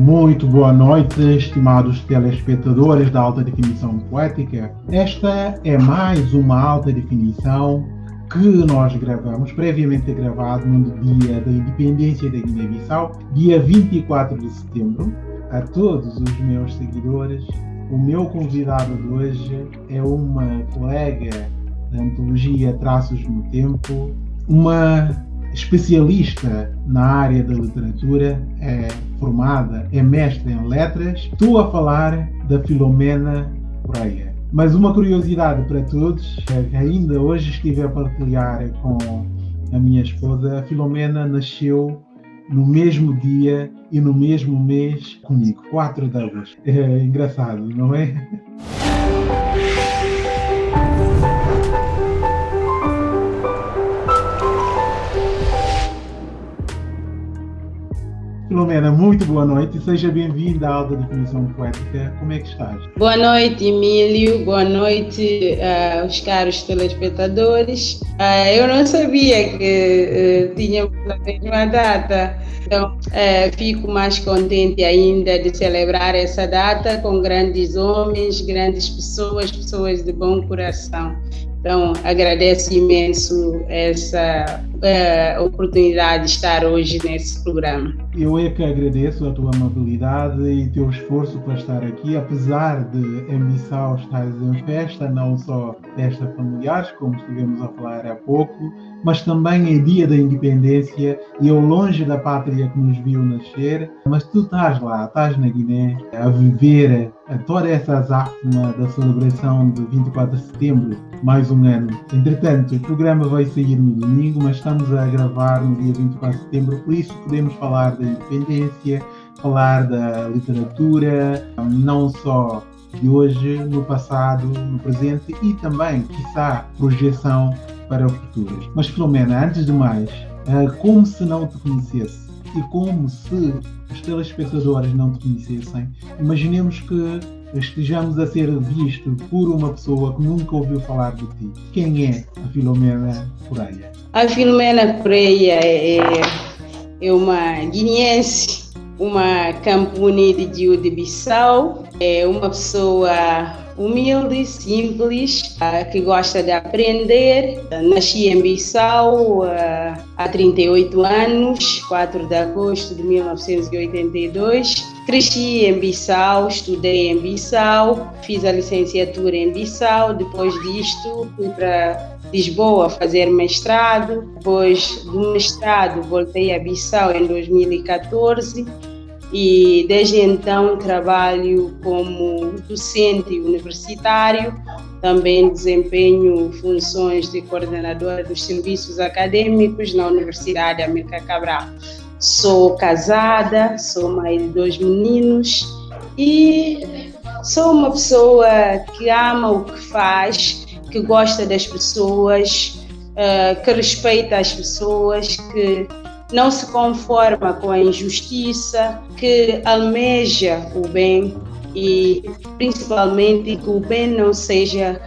Muito boa noite, estimados telespectadores da Alta Definição Poética. Esta é mais uma alta definição que nós gravamos, previamente gravado no dia da independência da Guiné-Bissau, dia 24 de setembro. A todos os meus seguidores, o meu convidado de hoje é uma colega da antologia Traços no Tempo, uma especialista na área da literatura, é formada, é mestre em letras. Estou a falar da Filomena Correia. Mas uma curiosidade para todos, é ainda hoje estive a partilhar com a minha esposa, a Filomena nasceu no mesmo dia e no mesmo mês comigo, 4 de agosto. É engraçado, não é? Filomena, muito boa noite e seja bem-vinda à Alta Definição Poética. Como é que estás? Boa noite, Emílio. Boa noite uh, aos caros telespectadores. Uh, eu não sabia que uh, tínhamos a mesma data, então fico mais contente ainda de celebrar essa data com grandes homens, grandes pessoas, pessoas de bom coração. Então, agradeço imenso essa uh, oportunidade de estar hoje nesse programa. Eu é que agradeço a tua amabilidade e teu esforço para estar aqui, apesar de em Missão estares em festa, não só festa familiares, como estivemos a falar há pouco, mas também é dia da independência e eu longe da pátria que nos viu nascer, mas tu estás lá, estás na Guiné a viver toda essa azáfama da celebração de 24 de setembro, mais um ano. Entretanto, o programa vai sair no domingo, mas estamos a gravar no dia 24 de setembro, por isso podemos falar da independência, falar da literatura, não só de hoje, no passado, no presente e também, quiçá, projeção para o futuro. Mas, Filomena, antes de mais, eh, como se não te conhecesse e como se os telespectadores não te conhecessem, imaginemos que estejamos a ser visto por uma pessoa que nunca ouviu falar de ti. Quem é a Filomena Correia? A Filomena Correia é, é uma guineense, uma campuni de de Bissau, é uma pessoa humilde, simples, uh, que gosta de aprender. Nasci em Bissau uh, há 38 anos, 4 de agosto de 1982. Cresci em Bissau, estudei em Bissau, fiz a licenciatura em Bissau. Depois disto, fui para Lisboa fazer mestrado. Depois do mestrado, voltei a Bissau em 2014 e desde então trabalho como docente universitário, também desempenho funções de coordenadora dos serviços acadêmicos na Universidade América Cabral. Sou casada, sou mãe de dois meninos e sou uma pessoa que ama o que faz, que gosta das pessoas, eh, que respeita as pessoas, que não se conforma com a injustiça, que almeja o bem e principalmente que o bem não seja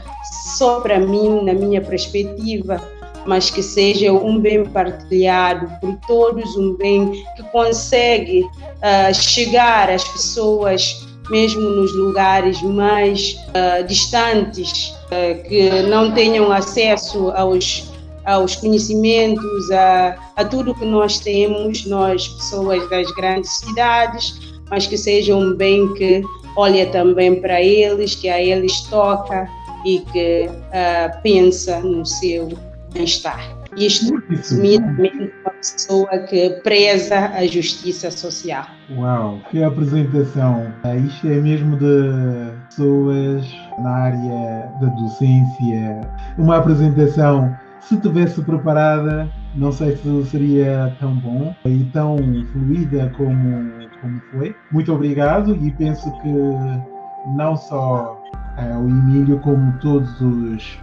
só para mim, na minha perspectiva, mas que seja um bem partilhado por todos, um bem que consegue uh, chegar às pessoas mesmo nos lugares mais uh, distantes, uh, que não tenham acesso aos aos conhecimentos, a, a tudo que nós temos, nós pessoas das grandes cidades, mas que seja um bem que olha também para eles, que a eles toca e que uh, pensa no seu bem-estar. Isto resumidamente uma pessoa que preza a justiça social. Uau, que apresentação! Isto é mesmo de pessoas na área da docência. Uma apresentação se tivesse preparada, não sei se seria tão bom e tão fluida como, como foi. Muito obrigado e penso que não só é, o Emílio, como todos os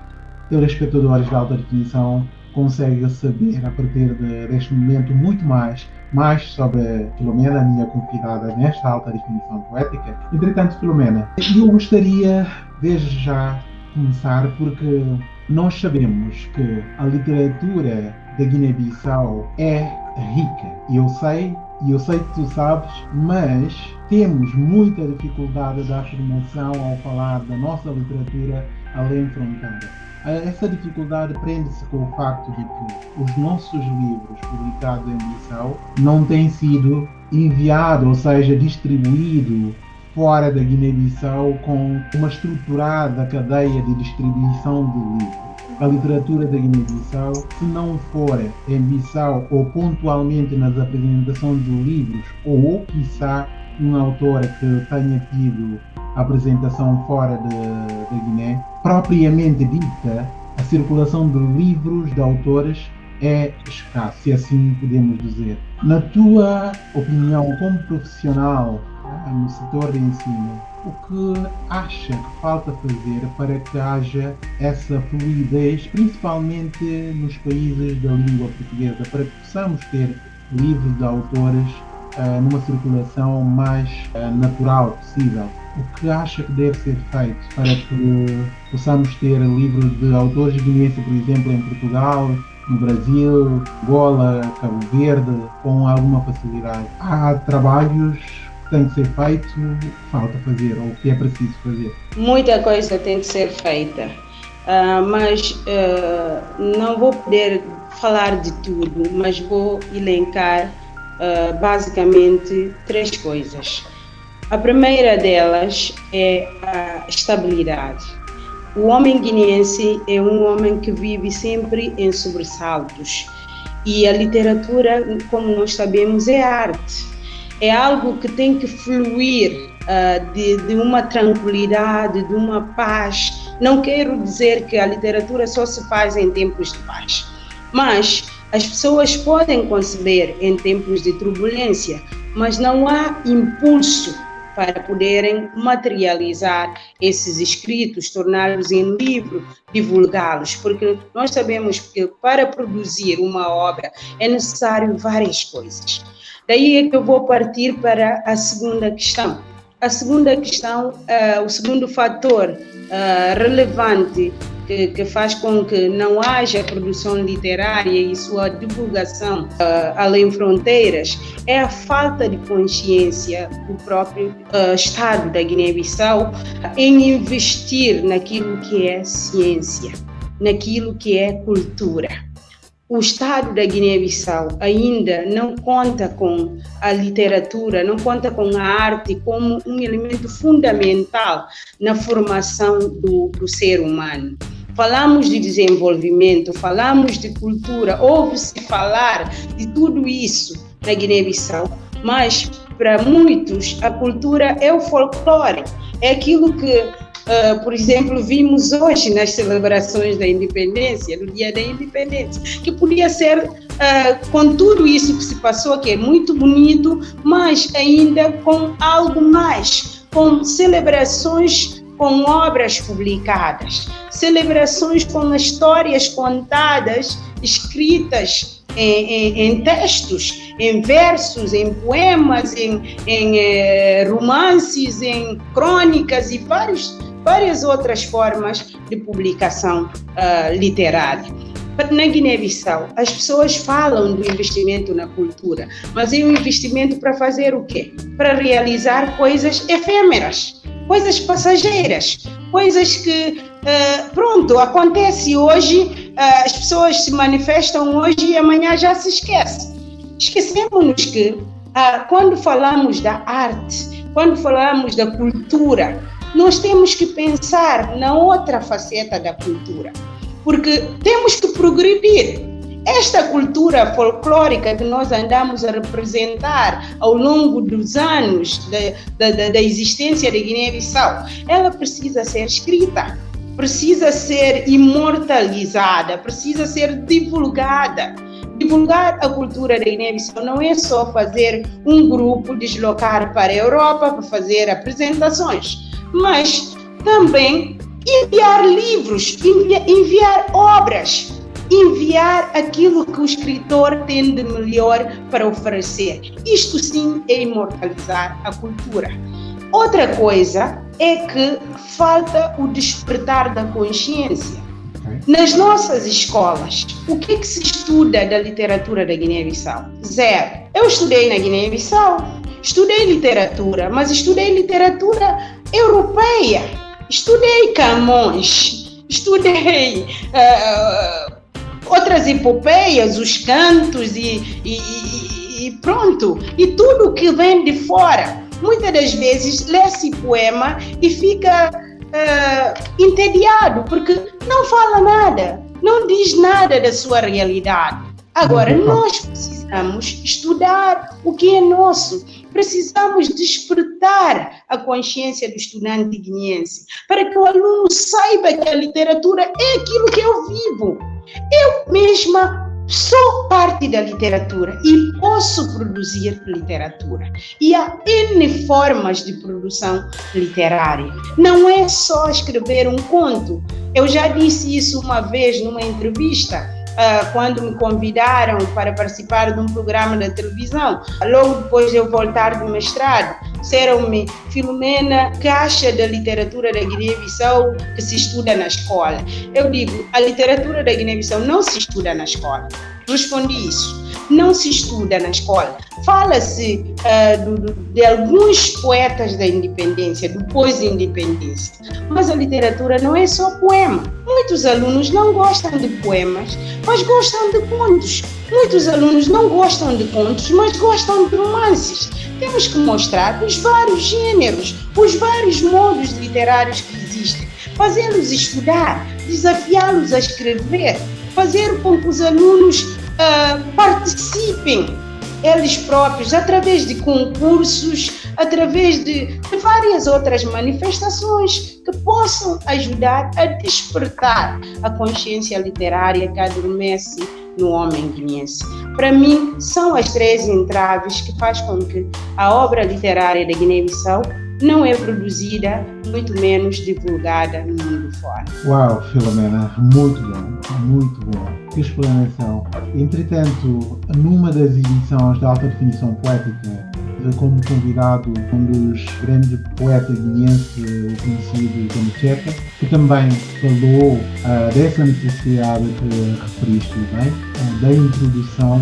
telespectadores da alta definição conseguem saber a partir de, deste momento muito mais, mais sobre Filomena, a minha convidada nesta alta definição poética. Entretanto, Filomena, eu gostaria desde já começar porque nós sabemos que a literatura da Guiné-Bissau é rica. Eu sei e eu sei que tu sabes, mas temos muita dificuldade da afirmação ao falar da nossa literatura além fronteira. Essa dificuldade prende-se com o facto de que os nossos livros publicados em Bissau não têm sido enviados, ou seja, distribuídos fora da Guiné-Bissau com uma estruturada cadeia de distribuição de livros a literatura da Guiné-Bissau, se não for em Bissau ou pontualmente nas apresentações de livros, ou, quiçá, um autor que tenha tido apresentação fora da Guiné, propriamente dita, a circulação de livros de autores é escasso, se assim podemos dizer. Na tua opinião, como profissional setor de ensino, o que acha que falta fazer para que haja essa fluidez, principalmente nos países da língua portuguesa, para que possamos ter livros de autores uh, numa circulação mais uh, natural possível? O que acha que deve ser feito para que possamos ter livros de autores guineenses, por exemplo, em Portugal, no Brasil, Angola, Cabo Verde, com alguma facilidade? Há trabalhos tem que ser feito, falta fazer, ou o que é preciso fazer? Muita coisa tem que ser feita, uh, mas uh, não vou poder falar de tudo, mas vou elencar uh, basicamente três coisas. A primeira delas é a estabilidade. O homem guineense é um homem que vive sempre em sobressaltos. E a literatura, como nós sabemos, é arte é algo que tem que fluir uh, de, de uma tranquilidade, de uma paz. Não quero dizer que a literatura só se faz em tempos de paz, mas as pessoas podem conceber em tempos de turbulência, mas não há impulso para poderem materializar esses escritos, torná-los em livro, divulgá-los, porque nós sabemos que para produzir uma obra é necessário várias coisas. Daí é que eu vou partir para a segunda questão. A segunda questão, uh, o segundo fator uh, relevante que, que, faz com que não haja produção literária e sua divulgação uh, além fronteiras é a falta de consciência do próprio Estado da Guiné-Bissau em investir naquilo que é ciência, naquilo que é cultura o Estado da Guiné-Bissau ainda não conta com a literatura, não conta com a arte como um elemento fundamental na formação do, do ser humano. Falamos de desenvolvimento, falamos de cultura, ouve-se falar de tudo isso na Guiné-Bissau, mas para muitos a cultura é o folclore, é aquilo que Uh, por exemplo, vimos hoje nas celebrações da independência, no dia da independência, que podia ser uh, com tudo isso que se passou, que é muito bonito, mas ainda com algo mais, com celebrações com obras publicadas, celebrações com histórias contadas, escritas em, em, em, textos, em versos, em poemas, em, em eh, romances, em crônicas e vários várias outras formas de publicação uh, literária. Na Guiné-Bissau, as pessoas falam do investimento na cultura, mas é um investimento para fazer o quê? Para realizar coisas efêmeras, coisas passageiras, coisas que, uh, pronto, acontece hoje, uh, as pessoas se manifestam hoje e amanhã já se esquece. Esquecemos que uh, quando falamos da arte, quando falamos da cultura, nós temos que pensar na outra faceta da cultura, porque temos que progredir. Esta cultura folclórica que nós andamos a representar ao longo dos anos da, existência da Guiné-Bissau, ela precisa ser escrita, precisa ser imortalizada, precisa ser divulgada. Divulgar a cultura da Guiné-Bissau não é só fazer um grupo deslocar para a Europa para fazer apresentações mas também enviar livros, enviar, enviar obras, enviar aquilo que o escritor tem de melhor para oferecer. Isto sim é imortalizar a cultura. Outra coisa é que falta o despertar da consciência. Nas nossas escolas, o que, que se estuda da literatura da Guiné-Bissau? Zero. Eu estudei na Guiné-Bissau, estudei literatura, mas estudei literatura europeia. Estudei Camões, estudei uh, outras epopeias, os cantos e, e, e pronto. E tudo que vem de fora. Muitas das vezes lê-se poema e fica uh, entediado, porque não fala nada, não diz nada da sua realidade. Agora, nós precisamos estudar o que é nosso, precisamos despertar a consciência do estudante guineense, para que o aluno saiba que a literatura é aquilo que eu vivo. Eu mesma sou parte da literatura e posso produzir literatura. E há N formas de produção literária. Não é só escrever um conto. Eu já disse isso uma vez numa entrevista quando me convidaram para participar de um programa da televisão. Logo depois de eu voltar do mestrado, disseram-me, Filomena, que acha da literatura da Guiné-Bissau que se estuda na escola? Eu digo, a literatura da Guiné-Bissau não se estuda na escola. Respondi isso não se estuda na escola. Fala-se uh, de alguns poetas da independência, do pós-independência, mas a literatura não é só poema. Muitos alunos não gostam de poemas, mas gostam de contos. Muitos alunos não gostam de contos, mas gostam de romances. Temos que mostrar os vários gêneros, os vários modos literários que existem, fazê-los estudar, desafiá-los a escrever, fazer com que os alunos uh, participem eles próprios através de concursos, através de, várias outras manifestações que possam ajudar a despertar a consciência literária que adormece no homem guineense. Para mim, são as três entraves que faz com que a obra literária da Guiné-Bissau não é produzida, muito menos divulgada no mundo fora. Uau, Filomena, muito bom, muito bom. Que explanação. Entretanto, numa das edições da alta definição poética, como convidado um dos grandes poetas guineenses, o conhecido como Checa, que também falou uh, dessa necessidade que referiste bem, uh, da introdução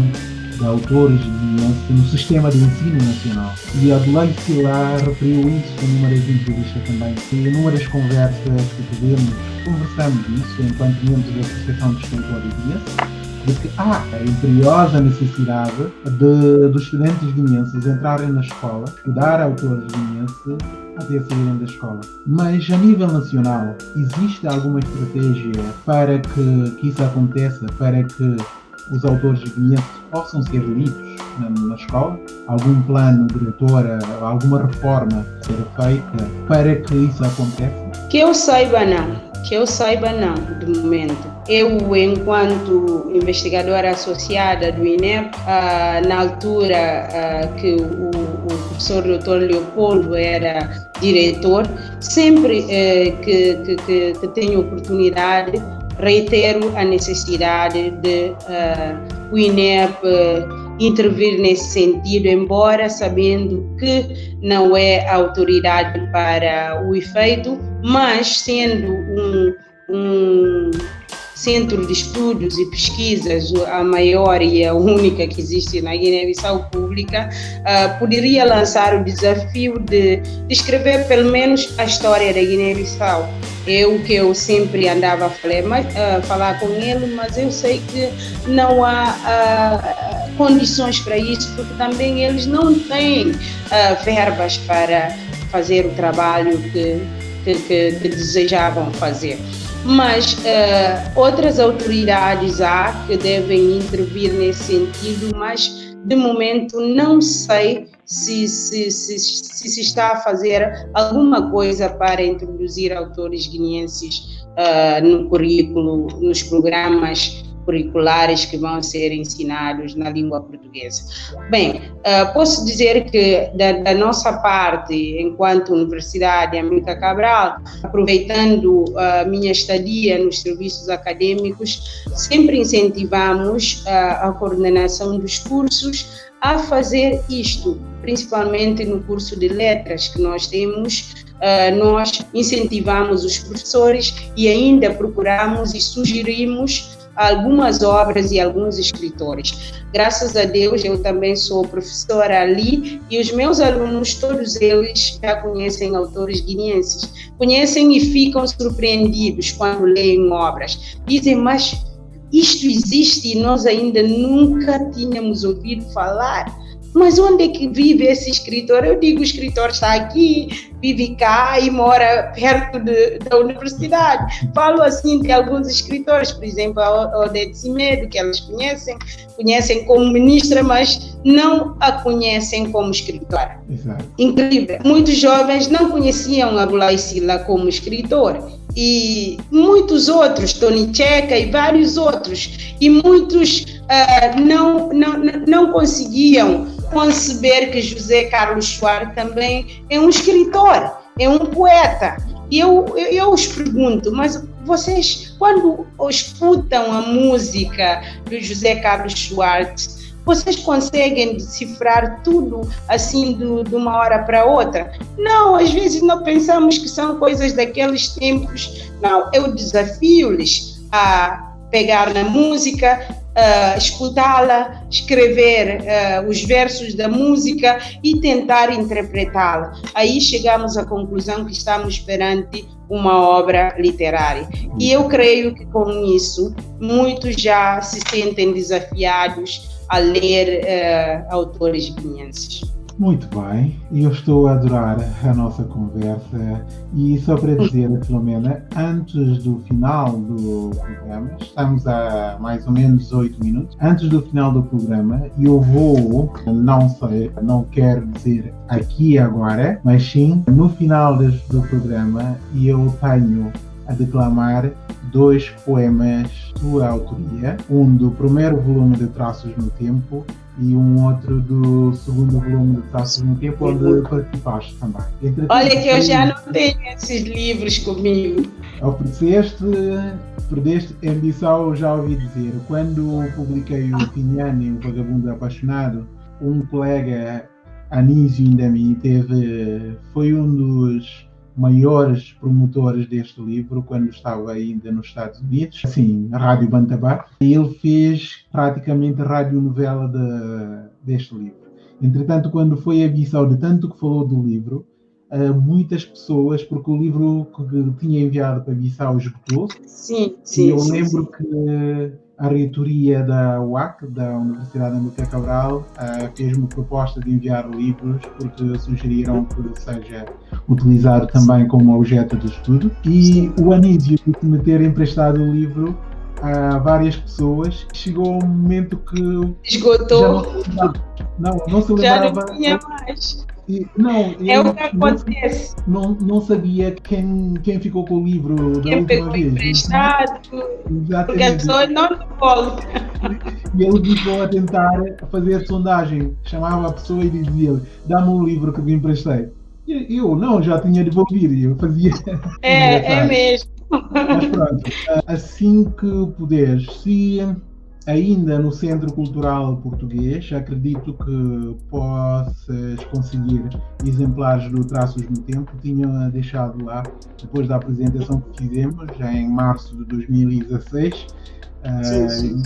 de autores de no sistema de ensino nacional. E Adelaide Silar referiu isso numa das entrevistas também. E das conversas que tivemos, conversamos isso enquanto membros da Associação de Extensores Guinenses, de que há a imperiosa necessidade de, dos estudantes guineenses entrarem na escola, estudar autores guineenses até saírem da escola. Mas a nível nacional, existe alguma estratégia para que, que isso aconteça, para que os autores guineenses possam ser lidos na, na, escola? Algum plano diretor, alguma reforma ser feita para que isso aconteça? Que eu saiba, não. Que eu saiba, não, de momento. Eu, enquanto investigadora associada do INEP, ah, na altura ah, que o, o professor Dr. Leopoldo era diretor, sempre eh, que, que, que, que tenho oportunidade, reitero a necessidade de uh, o INEP intervir nesse sentido, embora sabendo que não é autoridade para o efeito, mas sendo um, um centro de estudos e pesquisas, a maior e a única que existe na Guiné-Bissau pública, uh, poderia lançar o desafio de, escrever pelo menos a história da Guiné-Bissau. É o que eu sempre andava a falar, mas, uh, falar com ele, mas eu sei que não há uh, condições para isso, porque também eles não têm verbas para fazer o trabalho que, que, que, que desejavam fazer mas uh, outras autoridades há que devem intervir nesse sentido, mas de momento não sei se se, se, se, se está a fazer alguma coisa para introduzir autores guineenses uh, no currículo, nos programas curriculares que vão ser ensinados na língua portuguesa. Bem, uh, posso dizer que da, da, nossa parte, enquanto Universidade América Cabral, aproveitando a minha estadia nos serviços acadêmicos, sempre incentivamos uh, a coordenação dos cursos a fazer isto, principalmente no curso de letras que nós temos. Nós incentivamos os professores e ainda procuramos e sugerimos algumas obras e alguns escritores. Graças a Deus, eu também sou professora ali e os meus alunos, todos eles já conhecem autores guineenses. Conhecem e ficam surpreendidos quando leem obras. Dizem, mas isto existe e nós ainda nunca tínhamos ouvido falar. Mas onde é que vive esse escritor? Eu digo, o escritor está aqui, vive cá e mora perto de, da universidade. Falo assim de alguns escritores, por exemplo, a Odete Simedo, que elas conhecem, conhecem como ministra, mas não a conhecem como escritora. Exato. Incrível. Muitos jovens não conheciam a Bulai Sila como escritor e muitos outros, Tony Checa e vários outros, e muitos uh, não, não, não conseguiam conceber que José Carlos Soares também é um escritor, é um poeta. E eu, eu, eu os pergunto, mas vocês, quando escutam a música do José Carlos Soares, vocês conseguem decifrar tudo assim do, de uma hora para outra? Não, às vezes não pensamos que são coisas daqueles tempos. Não, eu desafio-lhes a pegar na música, uh, escutá-la, escrever uh, os versos da música e tentar interpretá-la. Aí chegamos à conclusão que estamos perante uma obra literária. E eu creio que com isso muitos já se sentem desafiados a ler uh, autores guineenses. Muito bem, eu estou a adorar a nossa conversa e só para dizer, Filomena, antes do final do programa, estamos a mais ou menos 8 minutos, antes do final do programa, eu vou, não sei, não quero dizer aqui agora, mas sim no final do programa, eu tenho a declamar dois poemas de autoria, um do primeiro volume de Traços no Tempo e um outro do segundo volume de Traços no Tempo, onde participaste também. Entretanto, Olha que eu já não tenho esses livros comigo. Ofereceste, perdeste ambição, já ouvi dizer. Quando publiquei o Finiani, o Vagabundo Apaixonado, um colega Anísio Indami teve, foi um dos maiores promotores deste livro quando estava ainda nos Estados Unidos, assim, a Rádio Bantabá, e ele fez praticamente a radionovela de, deste livro. Entretanto, quando foi a Bissau de tanto que falou do livro, muitas pessoas, porque o livro que tinha enviado para Bissau esgotou. Sim, sim. E eu sim, lembro sim. que a reitoria da UAC, da Universidade América Cabral, uh, fez uma proposta de enviar livros porque sugeriram que seja utilizado também como objeto de estudo. E o Anísio me ter emprestado o livro a várias pessoas. Chegou um momento que. Esgotou. Não, não, não, se lembrava. Já não tinha mais. E, não, é o que acontece. Não, não sabia quem, quem ficou com o livro quem da última vez. emprestado, porque a pessoa não volta. E ele ficou a tentar fazer sondagem. Chamava a pessoa e dizia-lhe: dá-me um livro que me emprestei. E eu não, já tinha devolvido. Eu fazia. É, é mesmo. Mas pronto, assim que puderes, se ainda no Centro Cultural Português, acredito que possas conseguir exemplares do Traços no Tempo. Tinha deixado lá, depois da apresentação que fizemos, já em março de 2016. Sim, uh, sim.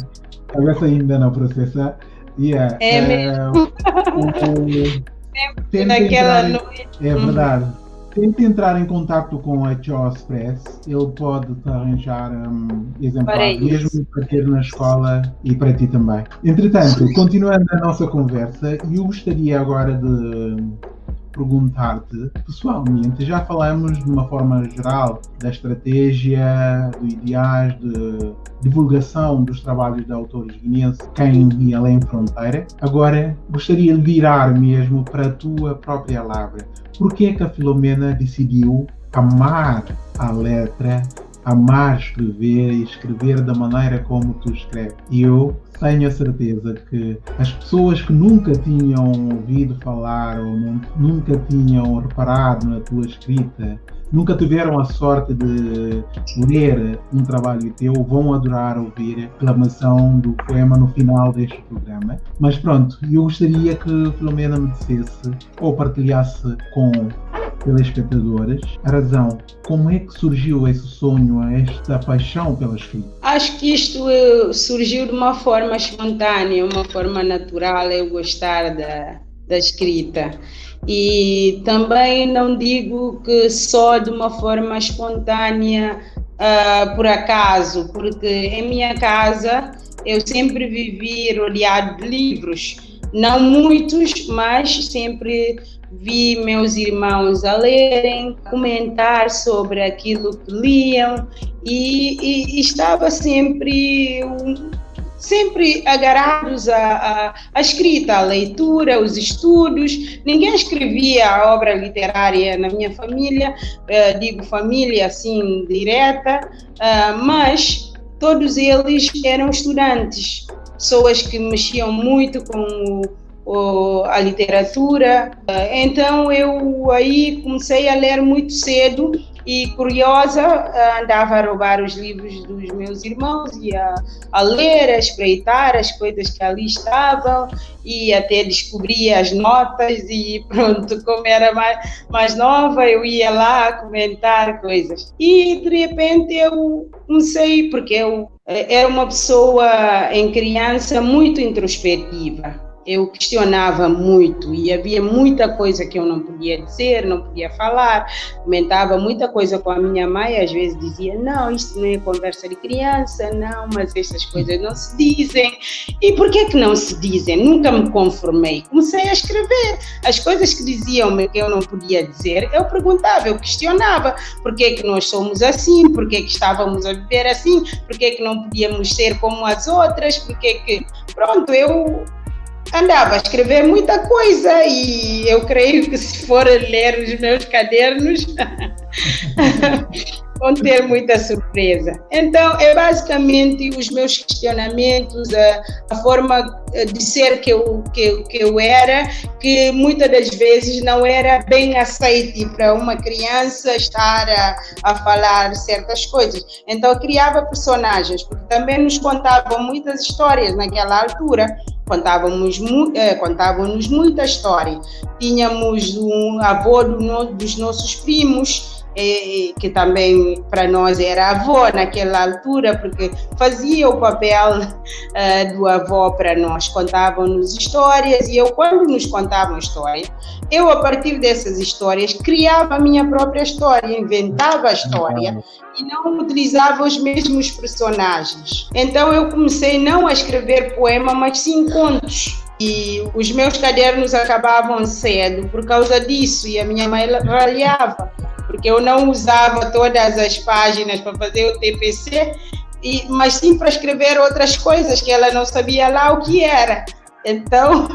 Talvez ainda não processar. Yeah, é uh, mesmo. Sempre naquela noite. É verdade. Tente entrar em contato com a Jaws Press, ele pode te arranjar um, exemplares, mesmo para ter na escola e para ti também. Entretanto, continuando a nossa conversa, eu gostaria agora de perguntar-te, pessoalmente, já falamos de uma forma geral da estratégia, do ideais de divulgação dos trabalhos de autores guineenses, quem e além fronteira. Agora, gostaria de virar mesmo para a tua própria Lavra. Por que é que a Filomena decidiu amar a letra, amar escrever e escrever da maneira como tu escreves? E eu tenho a certeza que as pessoas que nunca tinham ouvido falar ou não, nunca tinham reparado na tua escrita nunca tiveram a sorte de ler um trabalho teu, vão adorar ouvir a reclamação do poema no final deste programa. Mas pronto, eu gostaria que Filomena me dissesse ou partilhasse com telespectadores a razão. Como é que surgiu esse sonho, esta paixão pela escrita? Acho que isto eh, surgiu de uma forma espontânea, uma forma natural, eu gostar da, da escrita. E também não digo que só de uma forma espontânea, uh, por acaso, porque em minha casa eu sempre vivi rodeado de livros. Não muitos, mas sempre vi meus irmãos a lerem, comentar sobre aquilo que liam e, e, e estava sempre sempre agarrados à, à, escrita, à leitura, aos estudos. Ninguém escrevia a obra literária na minha família, uh, digo família assim direta, uh, mas todos eles eram estudantes, pessoas que mexiam muito com o a literatura. Então eu aí comecei a ler muito cedo e curiosa andava a roubar os livros dos meus irmãos e a, a ler, a espreitar as coisas que ali estavam e até descobria as notas e pronto, como era mais, mais nova eu ia lá comentar coisas. E de repente eu comecei, porque eu eh, era uma pessoa em criança muito introspectiva eu questionava muito e havia muita coisa que eu não podia dizer, não podia falar, comentava muita coisa com a minha mãe, às vezes dizia, não, isto não é conversa de criança, não, mas estas coisas não se dizem. E por que que não se dizem? Nunca me conformei. Comecei a escrever. As coisas que diziam-me que eu não podia dizer, eu perguntava, eu questionava, por que que nós somos assim, por que que estávamos a viver assim, por que que não podíamos ser como as outras, por que que... Pronto, eu andava a escrever muita coisa e eu creio que se for ler os meus cadernos vão ter muita surpresa. Então, é basicamente os meus questionamentos, a, a forma eh, de ser que eu, que, que eu era, que muitas das vezes não era bem aceite para uma criança estar a, a falar certas coisas. Então, eu criava personagens, porque também nos contavam muitas histórias naquela altura contávamos, eh, contávamos muita história. Tínhamos um avô do, dos nossos primos, que também para nós era avó naquela altura, porque fazia o papel uh, do avô para nós, contavam-nos histórias e eu, quando nos contavam histórias, eu, a partir dessas histórias, criava a minha própria história, inventava a história e não utilizava os mesmos personagens. Então eu comecei não a escrever poema, mas sim contos. E os meus cadernos acabavam cedo por causa disso, e a minha mãe ralhava porque eu não usava todas as páginas para fazer o TPC, e, mas sim para escrever outras coisas que ela não sabia lá o que era. Então,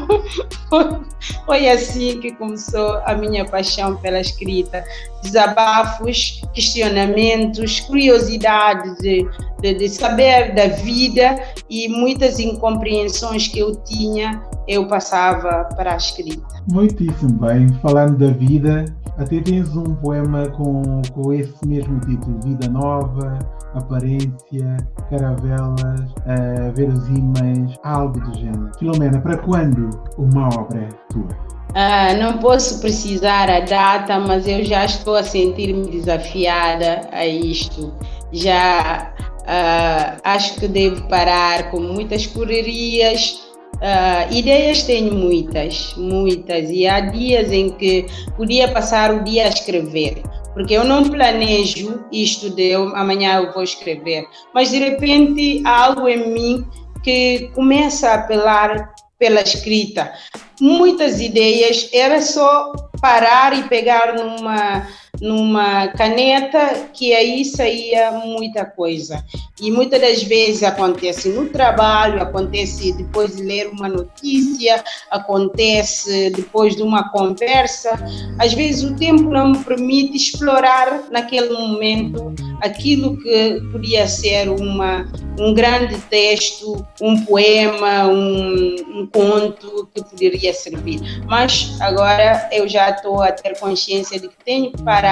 foi assim que começou a minha paixão pela escrita. Desabafos, questionamentos, curiosidade de, de, de, saber da vida e muitas incompreensões que eu tinha, eu passava para a escrita. Muitíssimo bem. Falando da vida, até tens um poema com, com esse mesmo título, Vida Nova, Aparência, Caravelas, uh, Verosímeis, algo do género. Filomena, para quando uma obra tua? Ah, não posso precisar a data, mas eu já estou a sentir-me desafiada a isto. Já ah, acho que devo parar com muitas correrias, Uh, ideias tenho muitas, muitas, e há dias em que podia passar o dia a escrever, porque eu não planejo isto de eu, amanhã eu vou escrever, mas de repente há algo em mim que começa a apelar pela escrita. Muitas ideias, era só parar e pegar numa numa caneta que aí saía muita coisa. E muitas das vezes acontece no trabalho, acontece depois de ler uma notícia, acontece depois de uma conversa. Às vezes o tempo não me permite explorar naquele momento aquilo que podia ser uma, um grande texto, um poema, um, um conto que poderia servir. Mas agora eu já estou a ter consciência de que tenho que parar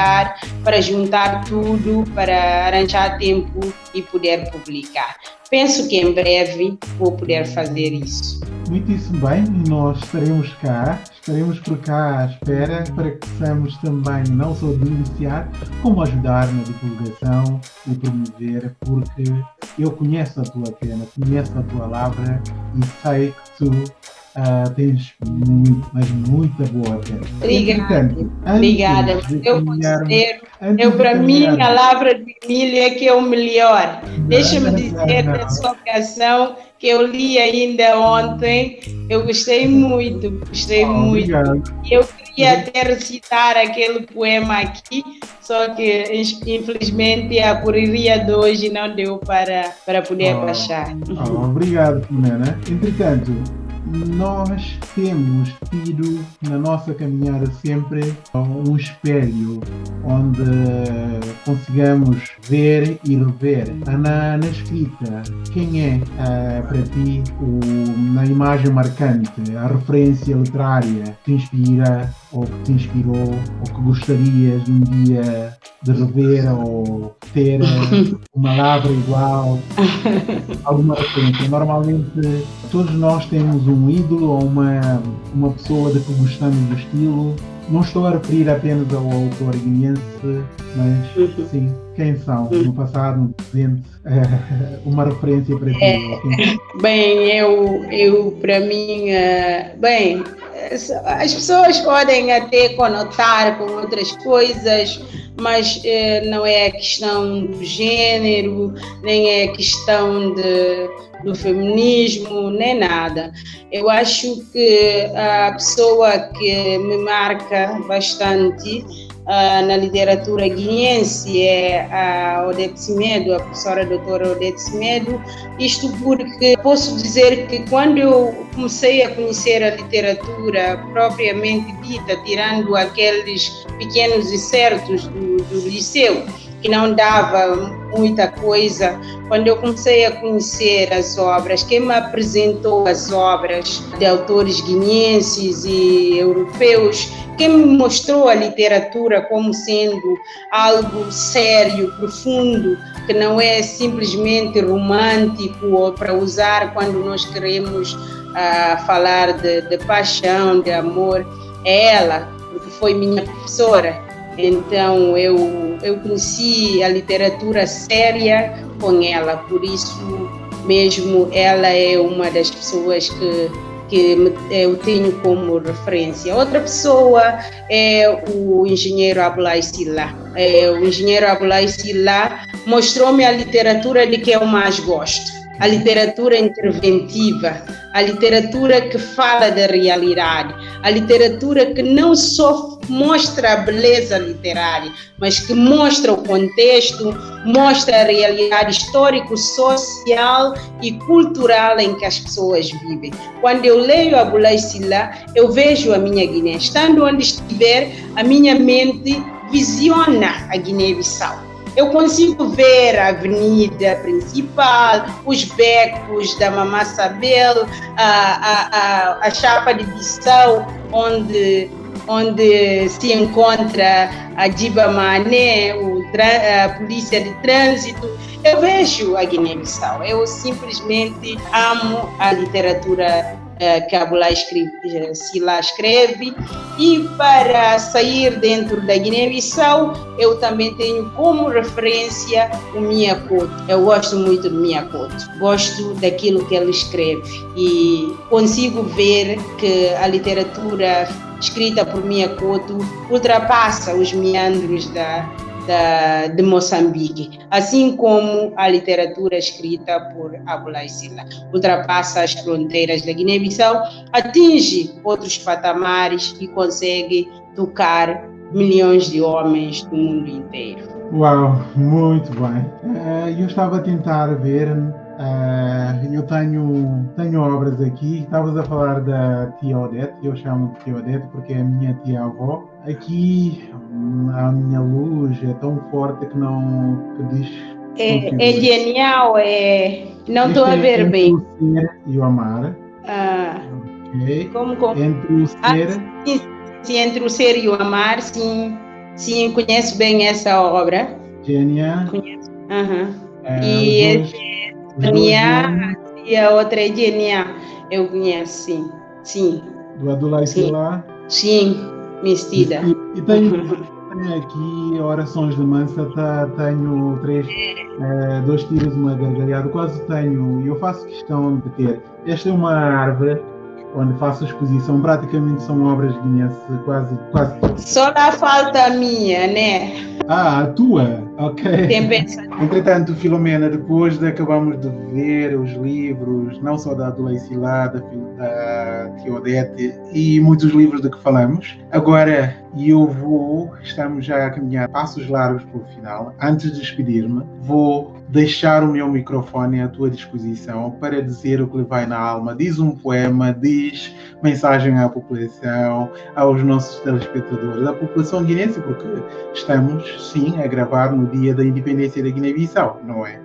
para juntar tudo, para arranjar tempo e poder publicar. Penso que em breve vou poder fazer isso. Muitíssimo bem, nós estaremos cá, estaremos por cá à espera para que possamos também não só denunciar, como ajudar na divulgação e promover, porque eu conheço a tua pena, conheço a tua lavra e sei que tu uh, tens muito, mas muita boa pena. Obrigada. Obrigada. Eu considero, eu para mim, a lavra de milho é que é o melhor. Deixa-me dizer da sua canção que eu li ainda ontem. Eu gostei muito, gostei oh, muito. Eu queria até recitar aquele poema aqui, só que infelizmente a correria de hoje não deu para, para poder oh, baixar. Oh, obrigado, Filomena. Entretanto, nós temos tido na nossa caminhada sempre um espelho onde consigamos ver e rever. Na, na escrita, quem é uh, para ti o, na imagem marcante, a referência literária que te inspira ou que te inspirou ou que gostarias um dia de rever ou ter uma lavra igual, alguma referência. Normalmente todos nós temos um ídolo ou uma, uma pessoa de que gostamos do estilo. Não estou a referir apenas ao autor guineense, mas uhum. sim, quem são no passado, no presente, uma referência para ti. É, bem, eu, eu para mim, uh, bem, as pessoas podem até conotar com outras coisas, mas eh, não é questão do gênero, nem é questão de, do feminismo, nem nada. Eu acho que a pessoa que me marca bastante uh, na literatura guineense é a Odete Semedo, a professora doutora Odete Semedo. Isto porque posso dizer que quando eu comecei a conhecer a literatura propriamente dita, tirando aqueles pequenos excertos do, do liceu, que não dava muita coisa. Quando eu comecei a conhecer as obras, quem me apresentou as obras de autores guineenses e europeus, quem me mostrou a literatura como sendo algo sério, profundo, que não é simplesmente romântico ou para usar quando nós queremos uh, falar de, de paixão, de amor, é ela, porque foi minha professora então eu, eu conheci a literatura séria com ela, por isso mesmo ela é uma das pessoas que, que eu tenho como referência. Outra pessoa é o engenheiro Abulai Silla. É, o engenheiro Abulai Silla mostrou-me a literatura de que eu mais gosto a literatura interventiva, a literatura que fala da realidade, a literatura que não só mostra a beleza literária, mas que mostra o contexto, mostra a realidade histórico, social e cultural em que as pessoas vivem. Quando eu leio a Bulai Sila, eu vejo a minha Guiné. Estando onde estiver, a minha mente visiona a Guiné-Bissau eu consigo ver a avenida principal, os becos da Mamá Sabel, a, a, a, a chapa de Bissau, onde, onde se encontra a Diba Mané, a polícia de trânsito. Eu vejo a Guiné-Bissau. Eu simplesmente amo a literatura eh, que Abulá escreve, Sila escreve. E para sair dentro da Guiné-Bissau, eu também tenho como referência o Miyakoto. Eu gosto muito do Miyakoto. Gosto daquilo que ele escreve. E consigo ver que a literatura escrita por Miyakoto ultrapassa os meandros da, da, de Moçambique, assim como a literatura escrita por Abulai Sila. Ultrapassa as fronteiras da Guiné-Bissau, atinge outros patamares e consegue tocar milhões de homens do mundo inteiro. Uau, muito bem. Eh, eu estava a tentar ver Uh, eu tenho, tenho obras aqui. Estavas a falar da tia Odete, eu chamo de tia Odete porque é a minha tia-avó. Aqui a minha luz é tão forte que não que diz. É, é genial, é. Não estou a é ver entre bem. O ser e o amar. Ah, ok? como, como? Entre o Ah, ser. sim, sim, entre o ser e o amar, sim, sim, conheço bem essa obra. Gênia. Conheço. Aham. eh, E os dois- e a outra é Genia. Eu conheço, sim. Sim, do Adulai Sim. Silá. sim, Mestida. E, e tenho, tenho aqui orações de mansa, tá, tenho três, eh, dois tiros, uma gargalhada, quase tenho, e eu faço questão de ter. Esta é uma árvore onde faço exposição, praticamente são obras guinenses, quase, quase. Só dá falta a minha, né? Ah, a tua? Ok. Tem pensado. Entretanto, Filomena, depois de acabamos de ver os livros, não só da Adelaide Silá, da, da Teodete e muitos livros de que falamos, agora eu vou, estamos já a caminhar passos largos para o final. Antes de despedir-me, vou deixar o meu microfone à tua disposição para dizer o que lhe vai na alma. Diz um poema, diz mensagem à população, aos nossos telespectadores, à população guinense, porque estamos, sim, a gravar no dia da independência da Guiné-Bissau, não é?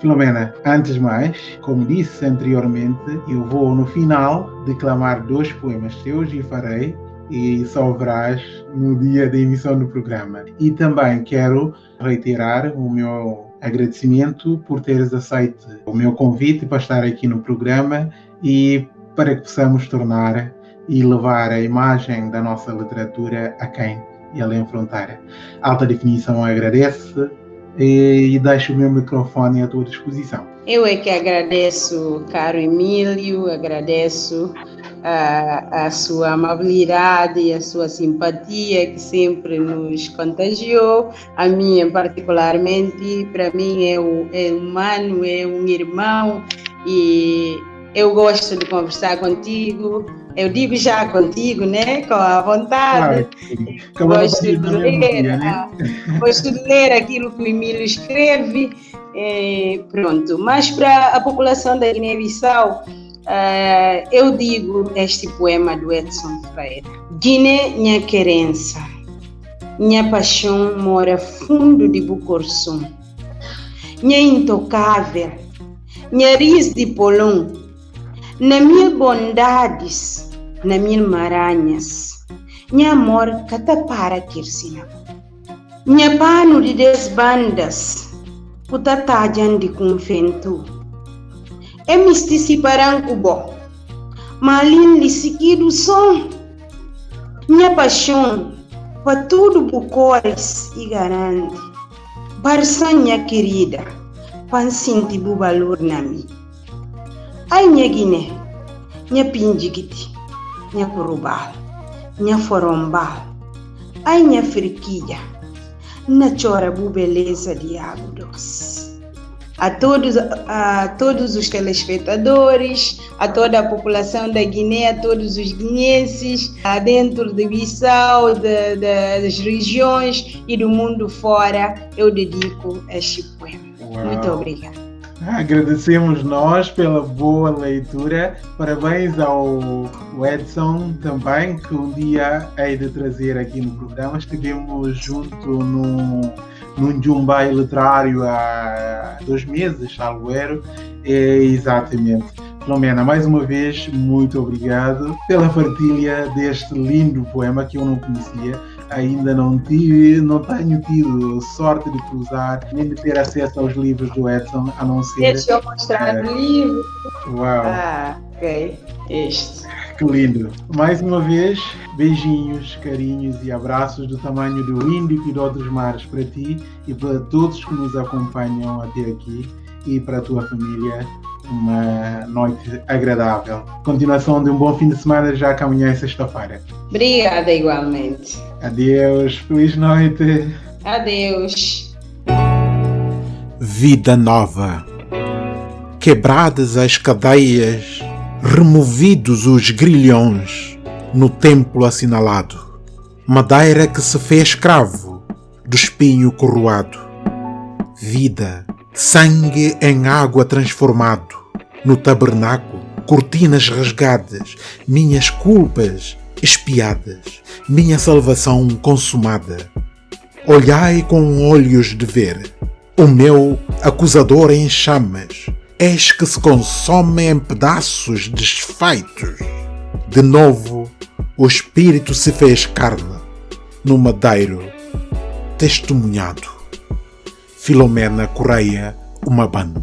Filomena, antes de mais, como disse anteriormente, eu vou no final declamar dois poemas teus e farei, e só verás no dia da emissão do programa. E também quero reiterar o meu agradecimento por teres aceito o meu convite para estar aqui no programa e para que possamos tornar e levar a imagem da nossa literatura a quem e além fronteira. Alta Definição agradece e, e deixo o meu microfone à tua disposição. Eu é que agradeço, caro Emílio, agradeço a, a sua amabilidade e a sua simpatia que sempre nos contagiou. A minha, particularmente, para mim é, o, é humano, é um irmão e eu gosto de conversar contigo. Eu digo já contigo, né? Com a vontade. Claro Gosto de ler, dia, né? ah, gosto de ler aquilo que o Emílio escreve. eh, pronto, mas para a população da Guiné-Bissau, ah, eu digo este poema do Edson Freire. Guiné, minha querença, minha paixão mora fundo de Bucorsum. Minha intocável, minha riz de polão, na mil bondades, na mil maranhas, minha amor catapara kirsina. Minha pano de desbandas, utatajan de convento. É mistici parancubo, malin lisiquido som. Minha paixão, para tudo bucores e garante. Barsanha querida, pansinti bu valor na mi. Ai minha Guiné, minha pindigiti, minha curubal, minha forombal, ai minha friquilha, na chora bu beleza de águdos. A todos, a todos os telespectadores, a toda a população da Guiné, a todos os guineenses, a dentro de Bissau, de- de- das regiões e do mundo fora, eu dedico este poema. Uau. Muito obrigada. Agradecemos nós pela boa leitura. Parabéns ao Edson também, que um dia hei de trazer aqui no programa. Estivemos junto num, num Jumbai literário há dois meses, salvo erro. É, exatamente. Filomena, mais uma vez, muito obrigado pela partilha deste lindo poema que eu não conhecia. Ainda não tive, não tenho tido sorte de cruzar, nem de ter acesso aos livros do Edson, a não ser. Deixa eu mostrar É. o livro. Uau, Ah, ok. Este. que lindo! Mais uma vez, beijinhos, carinhos e abraços do tamanho do Índico e de outros mares para ti e para todos que nos acompanham até aqui e para a tua família. Uma noite agradável. Continuação de um bom fim de semana, já que amanhã é sexta-feira. Obrigada igualmente. Adeus, feliz noite. Adeus. vida nova. Quebradas as cadeias, removidos os grilhões no templo assinalado. Madeira que se fez escravo do espinho coroado. Vida, sangue em água transformado. No tabernáculo, cortinas rasgadas, minhas culpas espiadas, minha salvação consumada. Olhai com olhos de ver, o meu acusador em chamas, eis que se consome em pedaços desfeitos. De novo, o Espírito se fez carne, no madeiro, testemunhado. Filomena Correia, uma banda.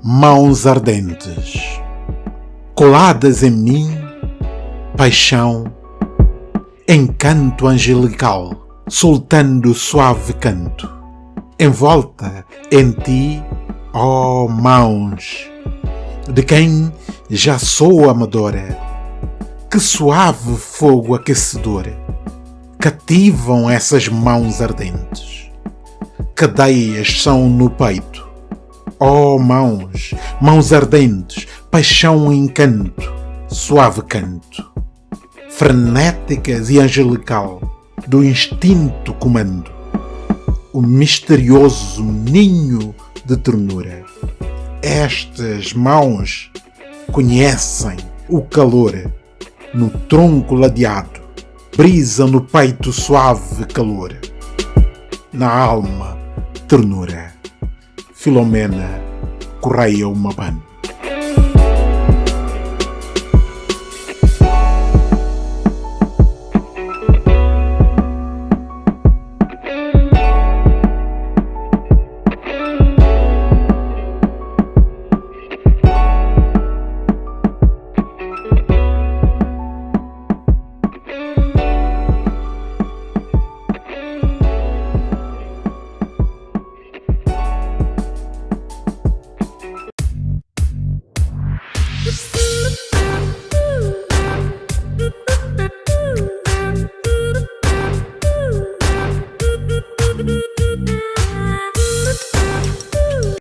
Mãos ardentes, coladas em mim, paixão, encanto angelical, soltando suave canto. Envolta em ti, ó oh mãos, de quem já sou amadora. Que suave fogo aquecedor cativam essas mãos ardentes. Cadeias são no peito. Oh mãos, mãos ardentes, paixão encanto, suave canto, frenéticas e angelical, do instinto comando, o misterioso ninho de ternura. Estas mãos conhecem o calor no tronco ladeado, brisa no peito suave calor, na alma ternura. Filomena Correia Umabano.